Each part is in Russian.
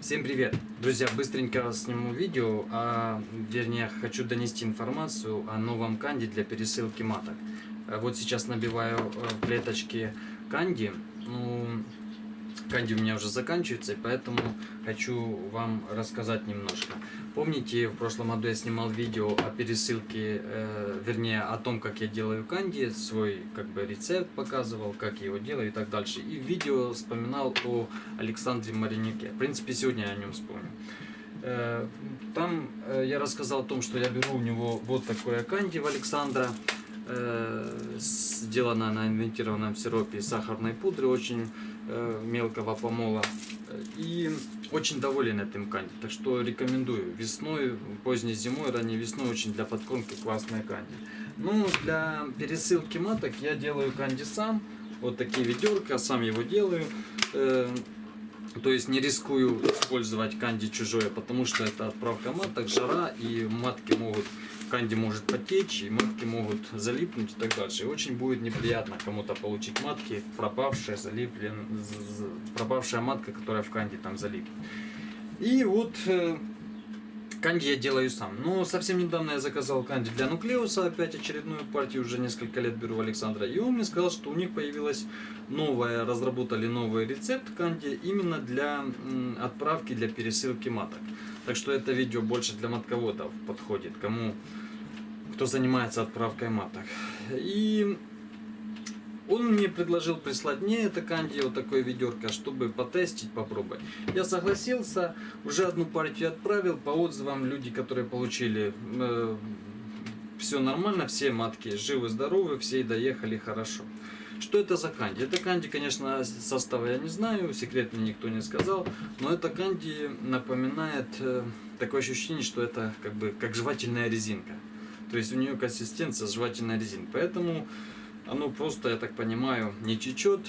Всем привет! Друзья, быстренько сниму видео, а вернее хочу донести информацию о новом канди для пересылки маток. Э, Вот сейчас набиваю э, клеточки канди. Ну, канди у меня уже заканчивается, и поэтому хочу вам рассказать немножко. Помните, в прошлом году я снимал видео о пересылке, э, вернее о том, как я делаю канди, свой как бы рецепт показывал, как я его делаю и так дальше. И в видео вспоминал о Александре Маринюке. В принципе, сегодня я о нем вспомню. Э, Там э, я рассказал о том, что я беру у него вот такое канди в Александра, э, сделано на инвентированном сиропе и сахарной пудры, очень э, мелкого помола. И очень доволен этим канди, так что рекомендую. Весной, поздней зимой, ранней весной очень для подкормки классная канди. Ну, для пересылки маток я делаю канди сам. Вот такие ведерка, сам его делаю. То есть не рискую использовать канди чужое, потому что это отправка маток, жара, и матки могут, канди может потечь, и матки могут залипнуть и так дальше. И очень будет неприятно кому-то получить матки, пропавшая, залиплен, пропавшая матка, которая в канди там залипнет. И вот э, канди я делаю сам. Но совсем недавно я заказал канди для нуклеуса, опять очередную партию, уже несколько лет беру у Александра. И он мне сказал, что у них появилась новая, разработали новый рецепт канди именно для отправки, для пересылки маток. Так что это видео больше для матководов подходит, кому, кто занимается отправкой маток. И он мне предложил прислать мне это канди, вот такое ведерко, чтобы потестить, попробовать. Я согласился, уже одну партию отправил, по отзывам люди, которые получили, э, все нормально, все матки живы-здоровы, все доехали хорошо. Что это за канди? Это канди, конечно, состава я не знаю, секрет мне никто не сказал, но это канди напоминает э, такое ощущение, что это как бы как жевательная резинка. То есть у нее консистенция жевательная резинка. Поэтому оно просто, я так понимаю, не течет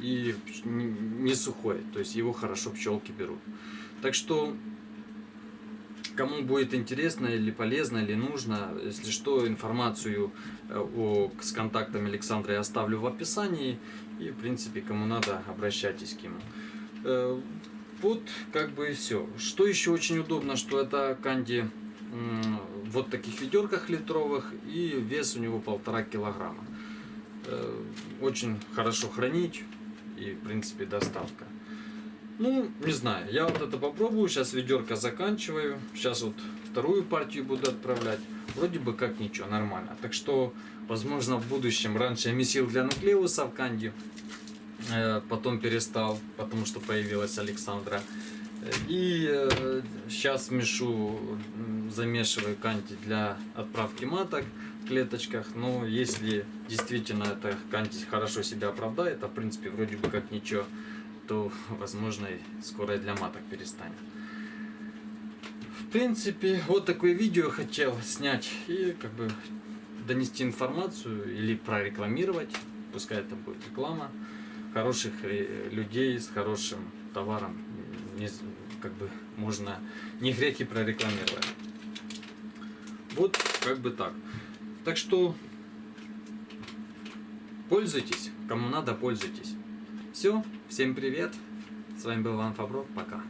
и не сухое. То есть его хорошо пчелки берут. Так что Кому будет интересно или полезно, или нужно, если что, информацию э, о, с контактами Александра я оставлю в описании. И, в принципе, кому надо, обращайтесь к нему. Э, Вот, как бы и все. Что еще очень удобно, что это канди вот таких ведерках литровых, и вес у него полтора килограмма. Э, Очень хорошо хранить, и, в принципе, доставка. Ну, не знаю, я вот это попробую, сейчас ведерко заканчиваю, сейчас вот вторую партию буду отправлять, вроде бы как ничего, нормально. Так что, возможно, в будущем, раньше я месил для нуклеуса в канди, э, потом перестал, потому что появилась Александра. И э, сейчас мешу, м, замешиваю канди для отправки маток в клеточках. Но если действительно это канди хорошо себя оправдает, а в принципе вроде бы как ничего, то возможно и скоро и для маток перестанет. В принципе, вот такое видео хотел снять и как бы донести информацию или прорекламировать, пускай это будет реклама, хороших э, людей с хорошим товаром, не как бы можно не греки прорекламировать. Вот как бы так. Так что пользуйтесь, кому надо, пользуйтесь. Все, всем привет. С вами был Иван Фабров, пока.